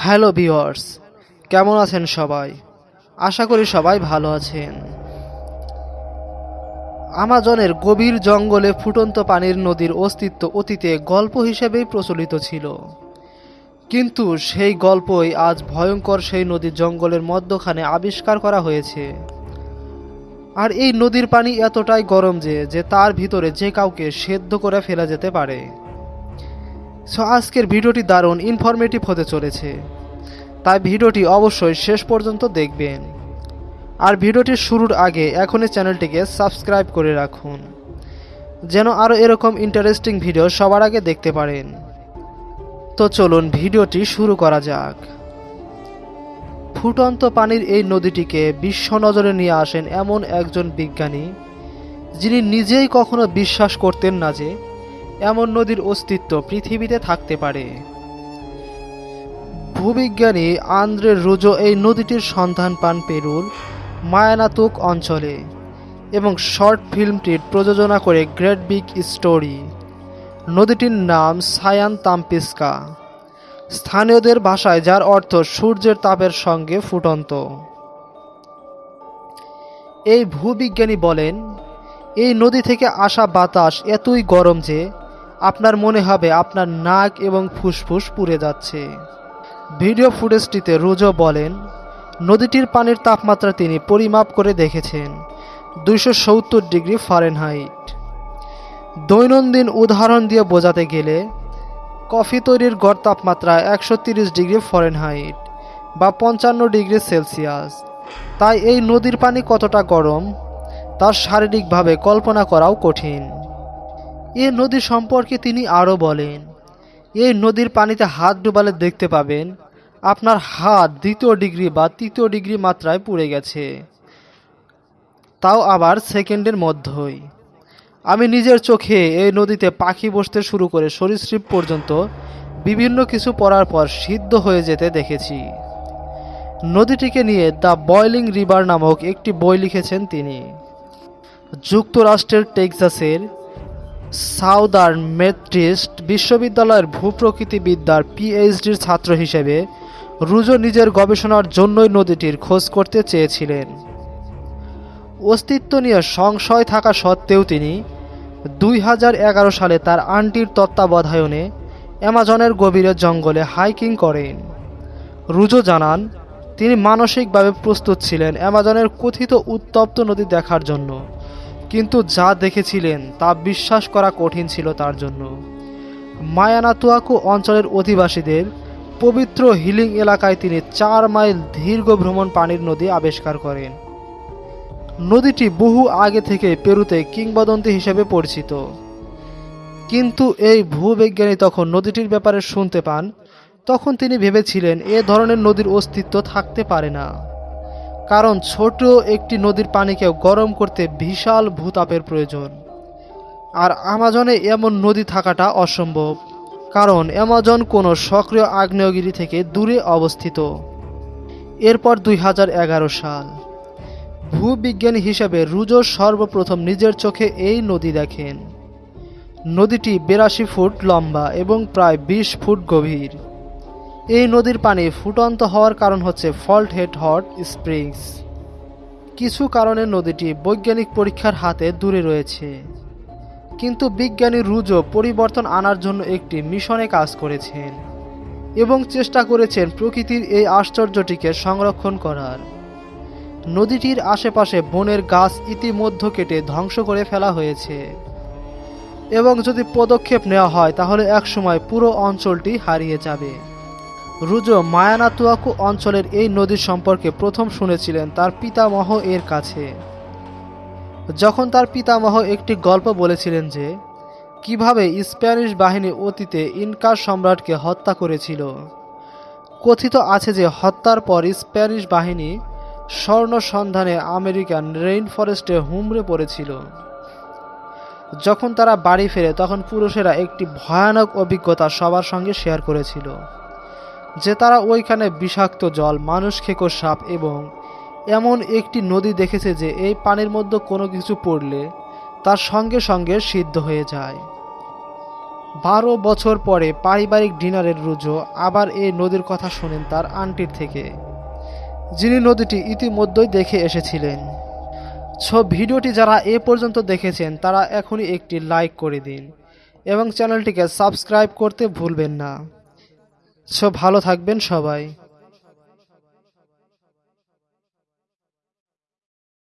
Hello viewers কেমন আছেন সবাই? আশা করি সবাই ভালো আছেন। আমাজনের গভীর জঙ্গলে ফুটন্ত পানির নদীর অস্তিত্ব অতীতে গল্প হিসেবেই প্রচলিত ছিল। কিন্তু সেই গল্পই আজ ভয়ঙ্কর সেই নদীর জঙ্গলের মধ্যখানে আবিষ্কার করা হয়েছে। আর এই নদীর পানি এতটাই গরম যে যে তার ভিতরে যে কাউকে সেদ্ধ করে ফেলা যেতে পারে। সো আজকের ভিডিওটি দারুণ ইনফরমেটিভ হতে চলেছে। তাই ভিডিওটি অবশ্যই শেষ পর্যন্ত দেখবেন। আর ভিডিওটির শুরুর আগে এখনই চ্যানেলটিকে সাবস্ক্রাইব করে রাখুন, যেন আরও এরকম ইন্টারেস্টিং ভিডিও সবার আগে দেখতে পারেন। তো চলুন ভিডিওটি শুরু করা যাক। ফুটন্ত পানির এই নদীটিকে বিশ্ব নজরে নিয়ে আসেন এমন একজন বিজ্ঞানী, যিনি নিজেই কখনো বিশ্বাস করতেন না যে এমন নদীর অস্তিত্ব পৃথিবীতে থাকতে পারে। ভূবিজ্ঞানী আন্দ্রে রুজো এই নদীটির সন্ধান পান পেরুর মায়ানাতুক অঞ্চলে এবং শর্ট ফিল্মটির প্রযোজনা করে গ্রেট বিগ স্টোরি। নদীটির নাম সায়ান তাম্পিস্কা। স্থানীয়দের ভাষায় যার অর্থ সূর্যের তাপের সঙ্গে ফুটন্ত। এই ভূবিজ্ঞানী বলেন, এই নদী থেকে আসা বাতাস এতই গরম যে আপনার মনে হবে আপনার নাক এবং ফুসফুস পুড়ে যাচ্ছে। ভিডিও ফুটেজটিতে রোজো বলেন, নদীটির পানির তাপমাত্রা তিনি পরিমাপ করে দেখেছেন, দুইশো সত্তর ডিগ্রি ফারেনহাইট। দৈনন্দিন উদাহরণ দিয়ে বোঝাতে গেলে, কফি তৈরির গড় তাপমাত্রা একশো ডিগ্রি ফরেনহাইট বা পঞ্চান্ন ডিগ্রি সেলসিয়াস। তাই এই নদীর পানি কতটা গরম, তার শারীরিকভাবে কল্পনা করাও কঠিন। এ নদী সম্পর্কে তিনি আরও বলেন, এই নদীর পানিতে হাত ডুবালে দেখতে পাবেন, আপনার হাত দ্বিতীয় ডিগ্রি বা তৃতীয় ডিগ্রি মাত্রায় পুড়ে গেছে। তাও আবার সেকেন্ডের মধ্যেই। আমি নিজের চোখে এই নদীতে পাখি বসতে শুরু করে সরীসৃপ পর্যন্ত বিভিন্ন কিছু পড়ার পর সিদ্ধ হয়ে যেতে দেখেছি। নদীটিকে নিয়ে দ্য বয়লিং রিভার নামক একটি বই লিখেছেন তিনি। যুক্তরাষ্ট্রের টেক্সাসের সাউদার্ন মেট্রিস্ট বিশ্ববিদ্যালয়ের ভূপ্রকৃতিবিদ্যার পিএইচডির ছাত্র হিসেবে রুজো নিজের গবেষণার জন্যই নদীটির খোঁজ করতে চেয়েছিলেন। অস্তিত্ব নিয়ে সংশয় থাকা সত্ত্বেও তিনি দুই হাজার এগারো সালে তার আন্টির তত্ত্বাবধায়নে অ্যামাজনের গভীরে জঙ্গলে হাইকিং করেন। রুজো জানান, তিনি মানসিকভাবে প্রস্তুত ছিলেন অ্যামাজনের কথিত উত্তপ্ত নদী দেখার জন্য। কিন্তু যা দেখেছিলেন তা বিশ্বাস করা কঠিন ছিল তার জন্য। মায়ানাতুয়াকু অঞ্চলের অধিবাসীদের পবিত্র হিলিং এলাকায় তিনি চার মাইল দীর্ঘ ভ্রমণ পানির নদী আবিষ্কার করেন। নদীটি বহু আগে থেকে পেরুতে কিংবদন্তি হিসেবে পরিচিত। কিন্তু এই ভূবিজ্ঞানী তখন নদীটির ব্যাপারে শুনতে পান, তখন তিনি ভেবেছিলেন এ ধরনের নদীর অস্তিত্ব থাকতে পারে না। কারণ ছোট একটি নদীর পানিকে গরম করতে বিশাল ভূতাপের প্রয়োজন। আর আমাজনে এমন নদী থাকাটা অসম্ভব, কারণ অ্যামাজন কোনো সক্রিয় আগ্নেয়গিরি থেকে দূরে অবস্থিত। এরপর দুই হাজার এগারো সাল। ভূবিজ্ঞানী হিসেবে রুজো সর্বপ্রথম নিজের চোখে এই নদী দেখেন। নদীটি বিরাশি ফুট লম্বা এবং প্রায় ২০ ফুট গভীর। এই নদীর পানি ফুটন্ত হওয়ার কারণ হচ্ছে ফল্ট হেড হট স্প্রিংস। কিছু কারণে নদীটি বৈজ্ঞানিক পরীক্ষার হাতে দূরে রয়েছে। কিন্তু বিজ্ঞানী রুজো পরিবর্তন আনার জন্য একটি মিশনে কাজ করেছেন এবং চেষ্টা করেছেন প্রকৃতির এই আশ্চর্যটিকে সংরক্ষণ করার। নদীটির আশেপাশে বনের গাছ ইতিমধ্যে কেটে ধ্বংস করে ফেলা হয়েছে। এবং যদি পদক্ষেপ নেওয়া হয়, তাহলে একসময় পুরো অঞ্চলটি হারিয়ে যাবে। রুজো মায়ানাতুয়াকু অঞ্চলের এই নদীর সম্পর্কে প্রথম শুনেছিলেন তার পিতামহ এর কাছে। যখন তার পিতামহ একটি গল্প বলেছিলেন যে, কীভাবে স্প্যানিশ বাহিনী অতীতে ইনকার সম্রাটকে হত্যা করেছিল। কথিত আছে যে হত্যার পর স্প্যানিশ বাহিনী স্বর্ণ সন্ধানে আমেরিকান রেইন ফরেস্টে হুমড়ে পড়েছিল। যখন তারা বাড়ি ফেরে তখন পুরুষেরা একটি ভয়ানক অভিজ্ঞতা সবার সঙ্গে শেয়ার করেছিল। যে তারা ওইখানে বিষাক্ত জল, মানুষ খেকো সাপ এবং এমন একটি নদী দেখেছে যে এই পানির মধ্যে কোনো কিছু পড়লে তার সঙ্গে সঙ্গে সিদ্ধ হয়ে যায়। বারো বছর পরে পারিবারিক ডিনারের রুজো আবার এই নদীর কথা শোনেন তার আন্টির থেকে, যিনি নদীটি ইতিমধ্যেই দেখে এসেছিলেন। সো ভিডিওটি যারা এ পর্যন্ত দেখেছেন, তারা এখনই একটি লাইক করে দিন এবং চ্যানেলটিকে সাবস্ক্রাইব করতে ভুলবেন না। সো ভালো থাকবেন সবাই।